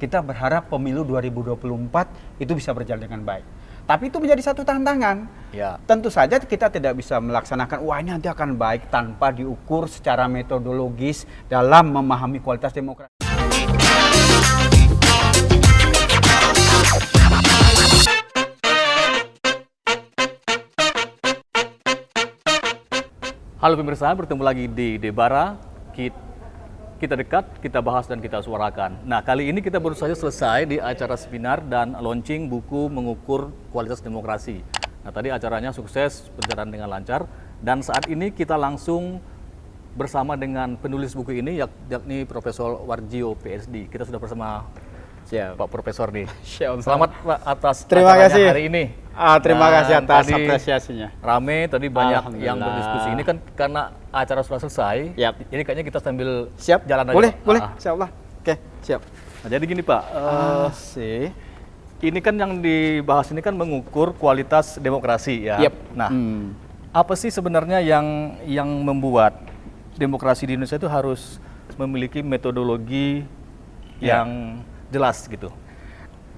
kita berharap pemilu 2024 itu bisa berjalan dengan baik. Tapi itu menjadi satu tantangan. Ya. Tentu saja kita tidak bisa melaksanakan wah ini nanti akan baik tanpa diukur secara metodologis dalam memahami kualitas demokrasi. Halo pemirsa, bertemu lagi di Debara. Kita dekat, kita bahas dan kita suarakan. Nah, kali ini kita baru saja selesai di acara seminar dan launching buku mengukur kualitas demokrasi. Nah, tadi acaranya sukses, berjalan dengan lancar. Dan saat ini kita langsung bersama dengan penulis buku ini, yak- yakni Profesor Warjio PSD. Kita sudah bersama Siap. Pak Profesor nih. Siap. Selamat Pak atas Terima kasih. hari ini. Ah, terima Dan kasih atas tadi apresiasinya. Rame tadi banyak yang berdiskusi. Ini kan karena acara sudah selesai. Yap. Jadi kayaknya kita sambil Siap? jalan aja. Boleh, Pak. boleh. Ah. Allah. Oke, siap. Nah, jadi gini Pak, eh, sih. ini kan yang dibahas ini kan mengukur kualitas demokrasi ya. Yep. Nah, Hmm. apa sih sebenarnya yang yang membuat demokrasi di Indonesia itu harus memiliki metodologi Ya. yang jelas gitu?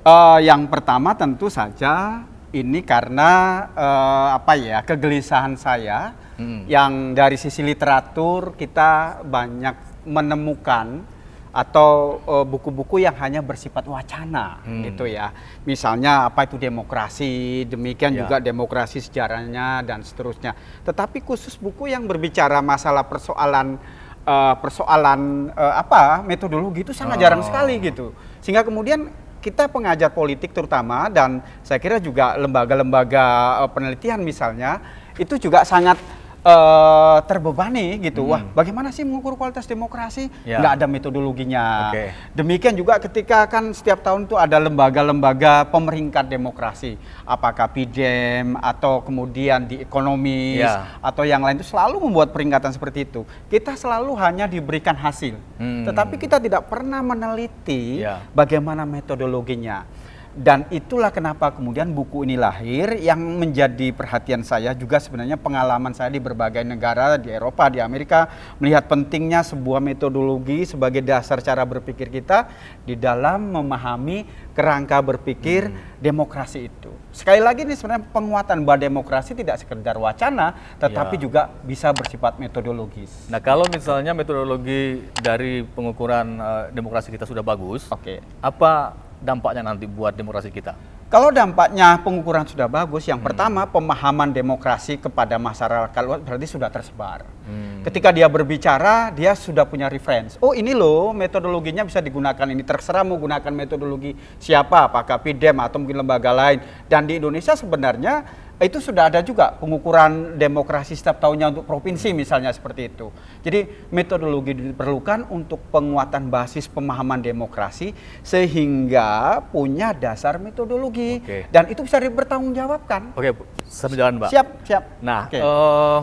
Eh, yang pertama tentu saja ini karena eh, apa ya kegelisahan saya Hmm. yang dari sisi literatur kita banyak menemukan atau eh, buku-buku yang hanya bersifat wacana Hmm. gitu ya. Misalnya apa itu demokrasi, demikian Ya. juga demokrasi sejarahnya dan seterusnya. Tetapi khusus buku yang berbicara masalah persoalan eh, persoalan eh, apa metodologi itu sangat jarang Oh. sekali gitu. Sehingga kemudian kita pengajar politik terutama dan saya kira juga lembaga-lembaga eh, penelitian misalnya itu juga sangat eh, terbebani gitu. Wah, bagaimana sih mengukur kualitas demokrasi? Hmm. Ya. Nggak ada metodologinya. Oke. Demikian juga ketika kan setiap tahun itu ada lembaga-lembaga pemeringkat demokrasi, apakah PIDEM atau kemudian di ekonomis Ya. atau yang lain itu selalu membuat peringkatan seperti itu. Kita selalu hanya diberikan hasil, Hmm. tetapi kita tidak pernah meneliti Ya. bagaimana metodologinya. Dan itulah kenapa kemudian buku ini lahir yang menjadi perhatian saya juga sebenarnya pengalaman saya di berbagai negara di Eropa, di Amerika melihat pentingnya sebuah metodologi sebagai dasar cara berpikir kita di dalam memahami kerangka berpikir demokrasi itu. Sekali lagi ini sebenarnya penguatan bahwa demokrasi tidak sekedar wacana tetapi Ya. juga bisa bersifat metodologis. Nah, kalau misalnya metodologi dari pengukuran eh, demokrasi kita sudah bagus, Oke. apa dampaknya nanti buat demokrasi kita? Kalau dampaknya pengukuran sudah bagus, yang pertama pemahaman demokrasi kepada masyarakat luas berarti sudah tersebar. Hmm. Ketika dia berbicara, dia sudah punya reference. Oh ini loh metodologinya bisa digunakan ini. Terserah mau gunakan metodologi siapa, apakah PIDEM atau mungkin lembaga lain. Dan di Indonesia sebenarnya itu sudah ada juga pengukuran demokrasi setiap tahunnya untuk provinsi misalnya seperti itu. Jadi metodologi diperlukan untuk penguatan basis pemahaman demokrasi sehingga punya dasar metodologi Oke. dan itu bisa dipertanggungjawabkan. Oke, sambil jalan, Mbak. Siap, siap. Nah, Oke. eh,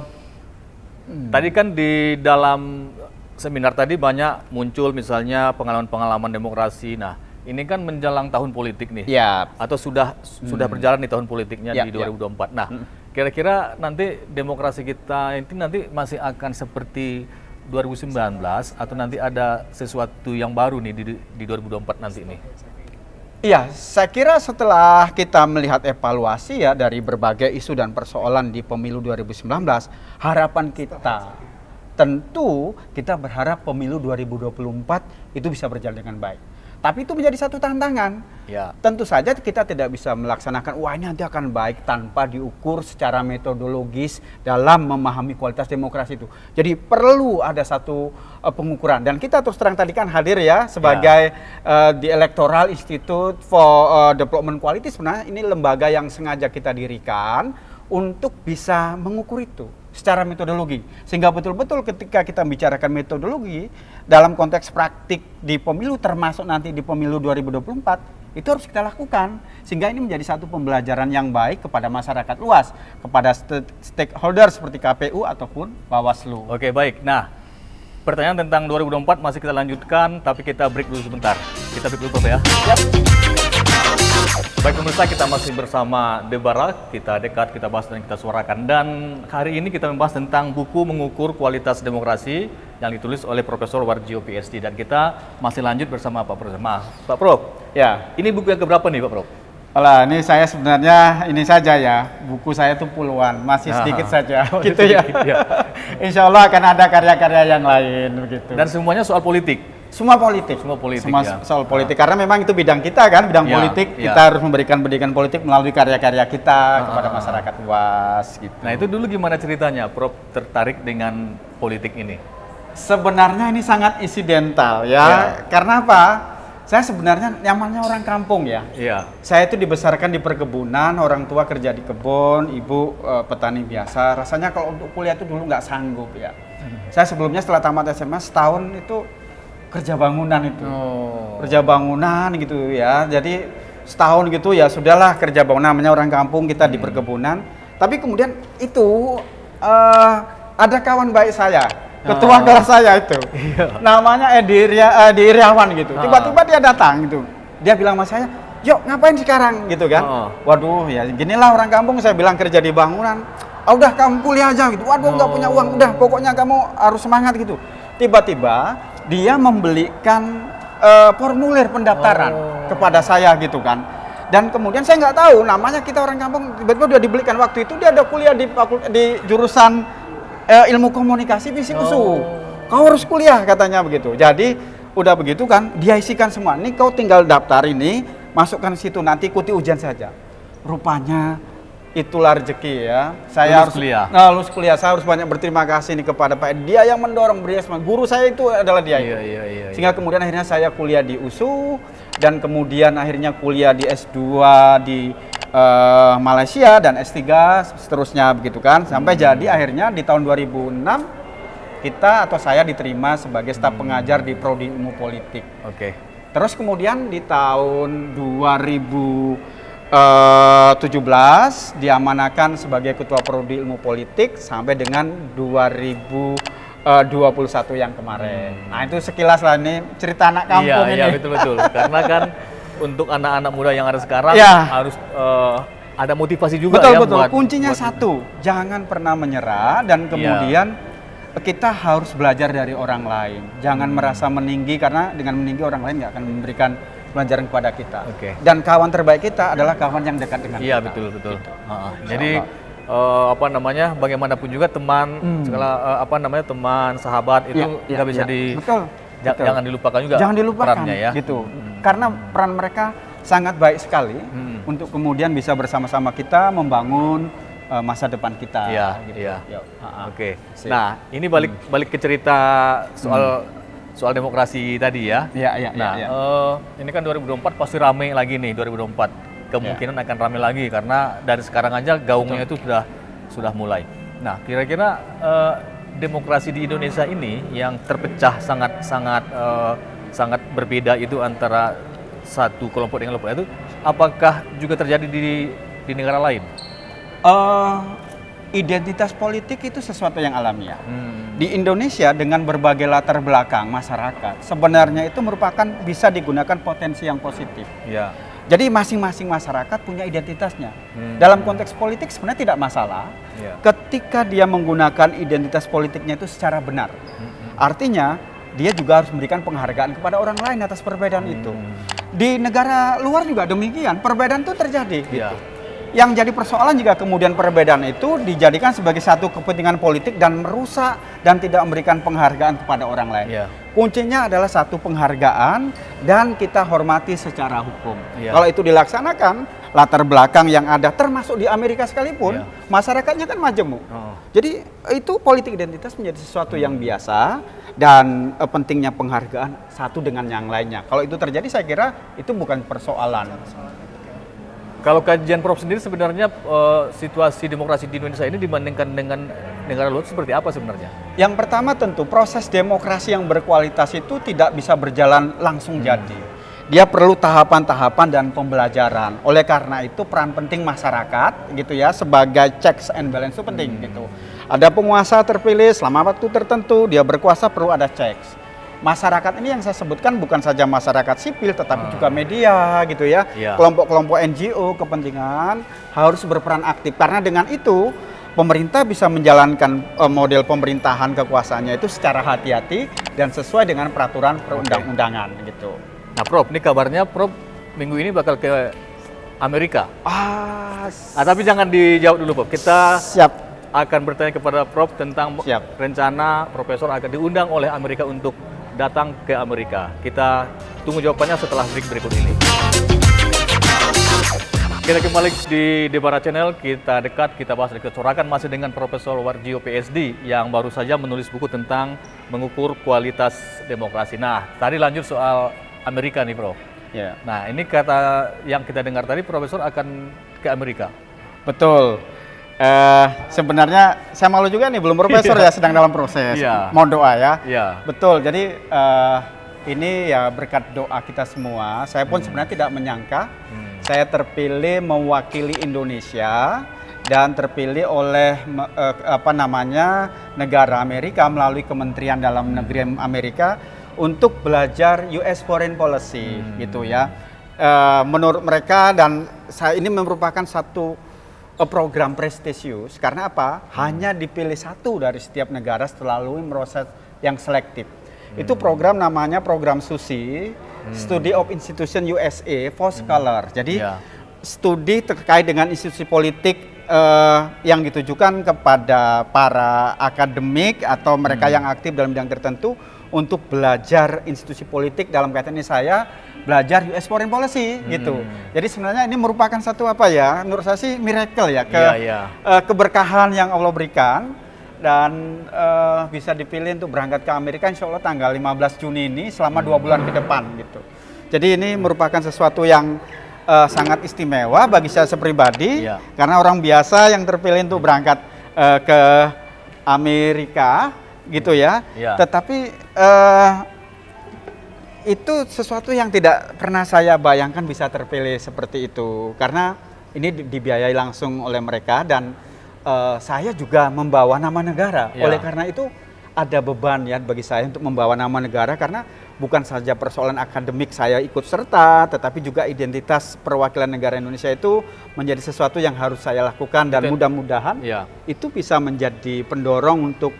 tadi kan di dalam seminar tadi banyak muncul misalnya pengalaman-pengalaman demokrasi. Nah, ini kan menjelang tahun politik nih. Ya, Atau sudah sudah berjalan di tahun politiknya Ya, di ya. 2024. Nah, kira-kira nanti demokrasi kita ini nanti masih akan seperti 2019 atau nanti ada sesuatu yang baru nih di, di 2024 nanti nih. Iya, saya kira setelah kita melihat evaluasi ya dari berbagai isu dan persoalan di pemilu 2019, harapan kita tentu kita berharap pemilu 2024 itu bisa berjalan dengan baik. Tapi itu menjadi satu tantangan. Ya. Tentu saja kita tidak bisa melaksanakan wah ini nanti akan baik tanpa diukur secara metodologis dalam memahami kualitas demokrasi itu. Jadi perlu ada satu eh, pengukuran dan kita terus terang tadi kan hadir ya sebagai eh, di Electoral Institute for eh, Development Quality sebenarnya ini lembaga yang sengaja kita dirikan untuk bisa mengukur itu secara metodologi sehingga betul-betul ketika kita bicarakan metodologi dalam konteks praktik di pemilu termasuk nanti di pemilu 2024 itu harus kita lakukan sehingga ini menjadi satu pembelajaran yang baik kepada masyarakat luas kepada st- stakeholder seperti KPU ataupun Bawaslu. Oke, baik. Nah, pertanyaan tentang 2024 masih kita lanjutkan tapi kita break dulu sebentar. Kita break dulu Prof ya. Siap. Baik pemirsa, kita masih bersama Debara, kita dekat, kita bahas dan kita suarakan. Dan hari ini kita membahas tentang buku mengukur kualitas demokrasi yang ditulis oleh Profesor Warjio PhD. Dan kita masih lanjut bersama Pak Prof. Maaf, Pak Prof, Ya, ini buku yang keberapa nih Pak Prof? Alah, ini saya sebenarnya ini saja ya, buku saya tuh puluhan, masih sedikit saja, Oh, gitu ya. ya. Insya Allah akan ada karya-karya yang lain begitu. Dan semuanya soal politik. Semua politik, Semua politik, Semua ya. soal politik karena memang itu bidang kita kan, bidang Ya, politik. ya. Kita harus memberikan pendidikan politik melalui karya-karya kita kepada masyarakat luas gitu. Nah itu dulu gimana ceritanya Prof tertarik dengan politik ini? Sebenarnya ini sangat insidental ya. Ya. Karena apa? Saya sebenarnya nyamannya orang kampung ya. Iya. Saya itu dibesarkan di perkebunan, orang tua kerja di kebun, ibu eh, petani biasa. Rasanya kalau untuk kuliah itu dulu nggak sanggup ya. Saya sebelumnya setelah tamat SMA setahun itu kerja bangunan itu. Oh. Kerja bangunan gitu ya. Jadi setahun gitu ya sudahlah kerja bangunan namanya orang kampung kita di perkebunan. Tapi kemudian itu eh, ada kawan baik saya, ketua Ah. kelas saya itu. Iya. Namanya Edi, Ria, Edi Iriawan gitu. Ah. Tiba-tiba dia datang gitu. Dia bilang sama saya, "Yuk, ngapain sekarang?" gitu kan. Ah. Waduh, ya ginilah orang kampung saya bilang kerja di bangunan. Ah, udah kamu kuliah aja gitu. Waduh, nggak Oh. punya uang. Udah, pokoknya kamu harus semangat gitu. Tiba-tiba dia membelikan eh, formulir pendaftaran Oh. kepada saya gitu kan. Dan kemudian saya nggak tahu namanya kita orang kampung tiba-tiba udah dibelikan waktu itu dia ada kuliah di di jurusan eh, ilmu komunikasi visi Oh. Kau harus kuliah katanya begitu. Jadi udah begitu kan dia isikan semua. Ini kau tinggal daftar ini, masukkan situ nanti ikuti ujian saja. Rupanya itulah rezeki ya. Saya Lulus harus kuliah. Nah, lulus kuliah. Saya harus banyak berterima kasih nih kepada Pak. Dia yang mendorong beliau semua. Guru saya itu adalah dia. itu. Iya, iya, iya. Sehingga kemudian akhirnya saya kuliah di USU dan kemudian akhirnya kuliah di S2 di eh, Malaysia dan S3 seterusnya begitu kan. Sampai Hmm. jadi akhirnya di tahun 2006 kita atau saya diterima sebagai staf Hmm. pengajar di prodi ilmu politik. Oke. Terus kemudian di tahun 2017 diamanakan sebagai ketua prodi ilmu politik sampai dengan 2021 yang kemarin. Nah itu sekilas lah ini cerita anak kampung Hmm. iya, ini. Iya, betul betul. Karena kan untuk anak-anak muda yang ada sekarang Iya. harus eh, ada motivasi juga betul ya betul. buat Kuncinya buat- satu, jangan pernah menyerah dan Iya. kemudian kita harus belajar dari orang lain. Jangan Hmm. merasa meninggi karena dengan meninggi orang lain nggak akan memberikan pelajaran kepada kita. Oke. Dan kawan terbaik kita adalah kawan yang dekat dengan Iya kita. betul betul. Gitu. Ha-ha. Jadi eh, apa namanya bagaimanapun juga teman Hmm. segala eh, apa namanya teman sahabat itu Iya, nggak iya, bisa iya. di betul, ja- betul. jangan dilupakan juga jangan dilupakan perannya ya. gitu Hmm. karena peran mereka sangat baik sekali Hmm. untuk kemudian bisa bersama-sama kita membangun eh, masa depan kita Iya, gitu. iya. Oke. Sip. Nah, ini balik balik ke cerita soal soal demokrasi tadi ya. Iya, iya, Nah, iya, iya. eh, ini kan 2024 pasti rame lagi nih 2024. Kemungkinan Iya. akan rame lagi karena dari sekarang aja gaungnya itu sudah sudah mulai. Nah, kira-kira eh, demokrasi di Indonesia ini yang terpecah sangat sangat eh, sangat berbeda itu antara satu kelompok dengan kelompok itu apakah juga terjadi di di negara lain? Eh, identitas politik itu sesuatu yang alamiah Hmm. Di Indonesia dengan berbagai latar belakang masyarakat sebenarnya itu merupakan bisa digunakan potensi yang positif Ya. jadi masing-masing masyarakat punya identitasnya Hmm. dalam konteks politik sebenarnya tidak masalah Ya. ketika dia menggunakan identitas politiknya itu secara benar. Hmm. Artinya dia juga harus memberikan penghargaan kepada orang lain atas perbedaan itu. Di negara luar juga demikian, perbedaan itu terjadi. Iya. gitu. Yang jadi persoalan jika kemudian perbedaan itu dijadikan sebagai satu kepentingan politik dan merusak dan tidak memberikan penghargaan kepada orang lain. Iya. Kuncinya adalah satu penghargaan dan kita hormati secara hukum. Iya. Kalau itu dilaksanakan, latar belakang yang ada termasuk di Amerika sekalipun, Iya. masyarakatnya kan majemuk. Oh. Jadi itu politik identitas menjadi sesuatu yang biasa dan eh, pentingnya penghargaan satu dengan yang lainnya. Kalau itu terjadi saya kira itu bukan persoalan. Kalau kajian Prof sendiri sebenarnya eh, situasi demokrasi di Indonesia ini dibandingkan dengan negara luar seperti apa sebenarnya? Yang pertama tentu proses demokrasi yang berkualitas itu tidak bisa berjalan langsung jadi. Dia perlu tahapan-tahapan dan pembelajaran. Oleh karena itu peran penting masyarakat gitu ya sebagai checks and balance itu penting gitu. Ada penguasa terpilih selama waktu tertentu dia berkuasa perlu ada checks. Masyarakat ini yang saya sebutkan bukan saja masyarakat sipil tetapi Hmm. juga media gitu ya. Iya. Kelompok-kelompok NGO kepentingan harus berperan aktif karena dengan itu pemerintah bisa menjalankan eh, model pemerintahan kekuasaannya itu secara hati-hati dan sesuai dengan peraturan perundang-undangan gitu. Nah, Prof, ini kabarnya Prof minggu ini bakal ke Amerika. Ah, Ah, tapi jangan dijawab dulu, Prof. Kita siap. akan bertanya kepada Prof tentang Siap. rencana Profesor akan diundang oleh Amerika untuk datang ke Amerika. Kita tunggu jawabannya setelah break berikut ini. Kita kembali di Debara Channel, kita dekat, kita bahas dari kecorakan masih dengan Profesor Warjio PSD yang baru saja menulis buku tentang mengukur kualitas demokrasi. Nah, tadi lanjut soal Amerika nih, Prof. Ya. Nah, ini kata yang kita dengar tadi, Profesor akan ke Amerika. Betul. Eh, sebenarnya saya malu juga nih belum profesor ya sedang dalam proses. Iya. Mohon doa ya. Iya. Betul. Jadi eh, ini ya berkat doa kita semua. Saya pun sebenarnya tidak menyangka Hmm. saya terpilih mewakili Indonesia dan terpilih oleh eh, apa namanya negara Amerika melalui Kementerian Dalam Negeri Amerika untuk belajar US Foreign Policy gitu ya. Eh, menurut mereka dan saya ini merupakan satu program prestisius karena apa? Hanya dipilih satu dari setiap negara setelah melalui proses yang selektif. Itu program namanya program SUSI, Study of Institution USA for Scholar. Jadi Ya. studi terkait dengan institusi politik eh, yang ditujukan kepada para akademik atau mereka yang aktif dalam bidang tertentu untuk belajar institusi politik dalam kaitan ini saya belajar US foreign policy gitu. Jadi sebenarnya ini merupakan satu apa ya? Menurut saya sih miracle ya ke Iya, iya. eh, keberkahan yang Allah berikan dan eh, bisa dipilih untuk berangkat ke Amerika insya Allah tanggal 15 Juni ini selama dua bulan ke depan gitu. Jadi ini merupakan sesuatu yang eh, sangat istimewa bagi saya pribadi Iya. karena orang biasa yang terpilih untuk berangkat eh, ke Amerika gitu ya. Iya. Tetapi eh, itu sesuatu yang tidak pernah saya bayangkan bisa terpilih seperti itu karena ini di- dibiayai langsung oleh mereka dan eh, saya juga membawa nama negara. Ya. Oleh karena itu ada beban ya bagi saya untuk membawa nama negara karena bukan saja persoalan akademik saya ikut serta, tetapi juga identitas perwakilan negara Indonesia itu menjadi sesuatu yang harus saya lakukan dan Dan- mudah-mudahan Ya. itu bisa menjadi pendorong untuk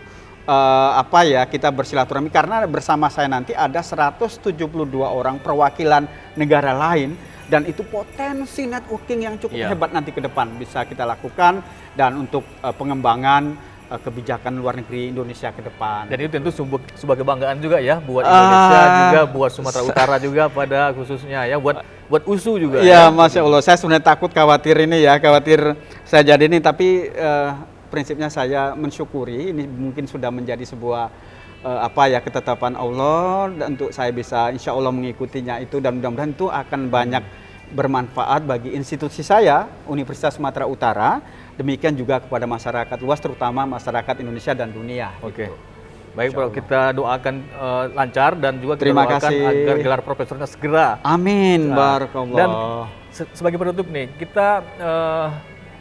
eh, apa ya kita bersilaturahmi karena bersama saya nanti ada 172 orang perwakilan negara lain dan itu potensi networking yang cukup Iya. hebat nanti ke depan bisa kita lakukan dan untuk eh, pengembangan eh, kebijakan luar negeri Indonesia ke depan. Dan itu tentu sebuah, sebuah kebanggaan juga ya buat Indonesia Ah. juga, buat Sumatera Utara juga pada khususnya ya, buat buat USU juga. Iya, ya. masya Allah. Saya sebenarnya takut khawatir ini ya, khawatir saya jadi ini. Tapi eh, prinsipnya saya mensyukuri. Ini mungkin sudah menjadi sebuah eh, apa ya ketetapan Allah dan untuk saya bisa insya Allah mengikutinya itu dan mudah-mudahan itu akan banyak bermanfaat bagi institusi saya Universitas Sumatera Utara. Demikian juga kepada masyarakat luas, terutama masyarakat Indonesia dan dunia. Oke. gitu. Baik, Bro, kita doakan eh, lancar dan juga kita Terima doakan kasih. agar gelar profesornya segera. Amin, Nah, barakallah. Dan se- sebagai penutup nih, kita eh,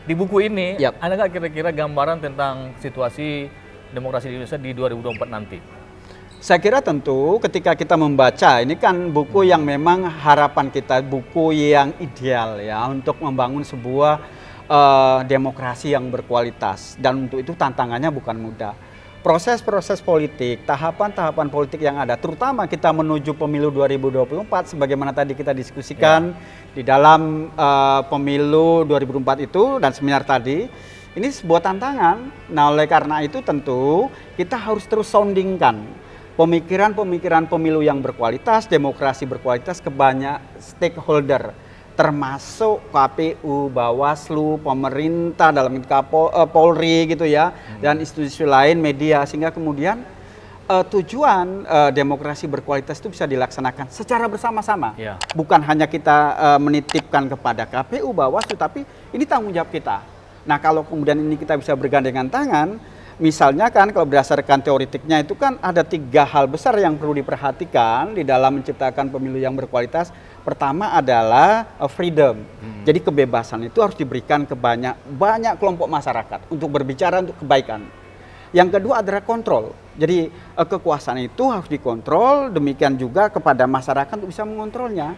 di buku ini Yap. ada nggak kira-kira gambaran tentang situasi demokrasi di Indonesia di 2024 nanti? Saya kira tentu ketika kita membaca ini kan buku yang memang harapan kita buku yang ideal ya untuk membangun sebuah eh, demokrasi yang berkualitas dan untuk itu tantangannya bukan mudah. Proses-proses politik, tahapan-tahapan politik yang ada, terutama kita menuju pemilu 2024, sebagaimana tadi kita diskusikan di dalam eh, pemilu 2024 itu dan seminar tadi, ini sebuah tantangan. Nah, oleh karena itu tentu kita harus terus soundingkan pemikiran-pemikiran pemilu yang berkualitas, demokrasi berkualitas ke banyak stakeholder termasuk KPU, Bawaslu, pemerintah dalam ini Kapo- eh, Polri gitu ya dan institusi lain media sehingga kemudian eh, tujuan eh, demokrasi berkualitas itu bisa dilaksanakan secara bersama-sama. Ya. Bukan hanya kita eh, menitipkan kepada KPU, Bawaslu tapi ini tanggung jawab kita. Nah, kalau kemudian ini kita bisa bergandengan tangan, misalnya kan kalau berdasarkan teoritiknya itu kan ada tiga hal besar yang perlu diperhatikan di dalam menciptakan pemilu yang berkualitas. Pertama adalah uh, freedom. Jadi kebebasan itu harus diberikan ke banyak banyak kelompok masyarakat untuk berbicara untuk kebaikan. Yang kedua adalah kontrol. Jadi eh, kekuasaan itu harus dikontrol, demikian juga kepada masyarakat untuk bisa mengontrolnya.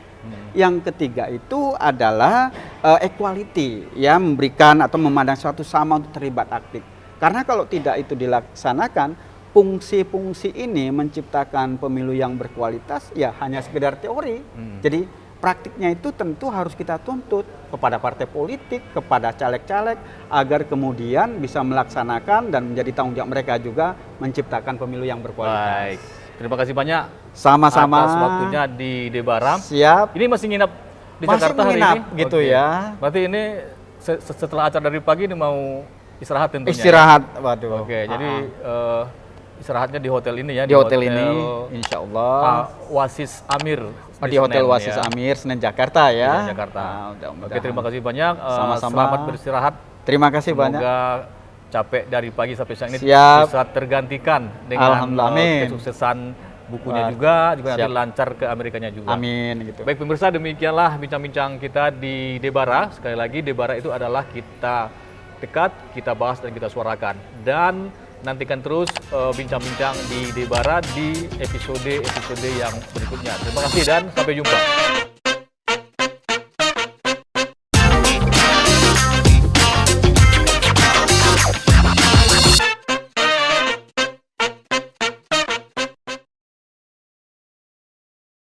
Yang ketiga itu adalah eh, equality, ya memberikan atau memandang suatu sama untuk terlibat aktif. Karena kalau tidak itu dilaksanakan, fungsi-fungsi ini menciptakan pemilu yang berkualitas ya hanya sekedar teori. Hmm. Jadi praktiknya itu tentu harus kita tuntut kepada partai politik, kepada caleg-caleg agar kemudian bisa melaksanakan dan menjadi tanggung jawab mereka juga menciptakan pemilu yang berkualitas. Baik. Terima kasih banyak Sama-sama. atas waktunya di Debara. Siap. Ini masih nginap di Masih Jakarta hari ini? gitu Oke. ya. Berarti ini se- se- setelah acara dari pagi ini mau istirahat tentunya. ya? Istirahat, waduh. Oke, jadi eh, istirahatnya di hotel ini ya di hotel, ini, insya Ah, Allah. Wasis Amir. Oh, di Hotel Senen, Wasis ya. Amir, Senen Jakarta ya. Senen Jakarta. Ah, Oke, mudah-mudahan. terima kasih banyak. Eh, Sama-sama. Selamat beristirahat. Terima kasih Semoga banyak. capek dari pagi sampai siang ini Siap. bisa tergantikan dengan eh, kesuksesan bukunya Wah, juga, juga nanti siap. lancar ke Amerikanya juga. Amin gitu. Baik pemirsa demikianlah bincang-bincang kita di Debara. Sekali lagi Debara itu adalah kita dekat, kita bahas dan kita suarakan. Dan nantikan terus eh, bincang-bincang di Debara di episode-episode yang berikutnya. Terima kasih dan sampai jumpa.